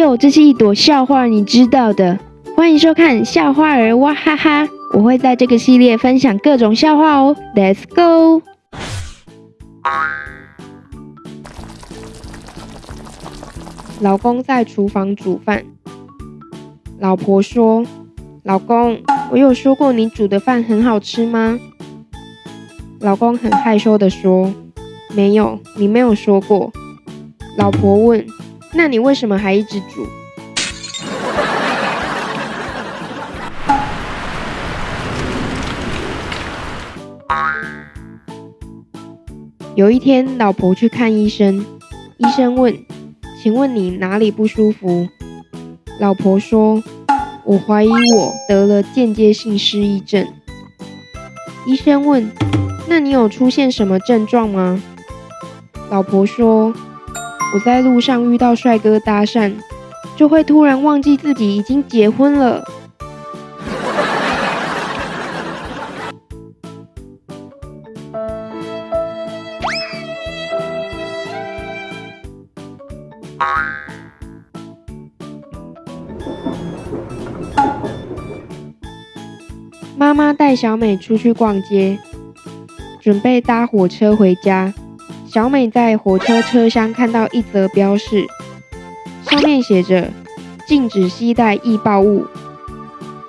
哟这是一朵笑话，你知道的。欢迎收看笑话儿哇哈哈，我会在这个系列分享各种笑话哦。Let's go。老公在厨房煮饭，老婆说：“老公，我有说过你煮的饭很好吃吗？”老公很害羞的说：“没有，你没有说过。”老婆问：“那你为什么还一直煮？”有一天，老婆去看医生，医生问：“请问你哪里不舒服？”老婆说：“我怀疑我得了间接性失忆症。”医生问：“那你有出现什么症状吗？”老婆说：“我在路上遇到帅哥搭讪，就会突然忘记自己已经结婚了。”妈妈带小美出去逛街，准备搭火车回家。小美在火车车厢看到一则标示，上面写着“禁止携带易爆物”。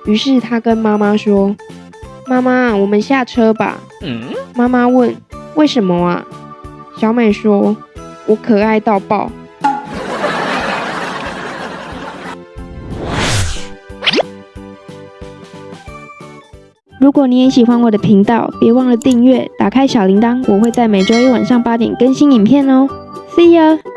于是她跟妈妈说：“妈妈，我们下车吧。”妈妈问：“为什么啊？”小美说：“我可爱到爆。”如果你也喜欢我的频道，别忘了订阅，打开小铃铛，我会在每周一晚上八点更新影片哦。See you.。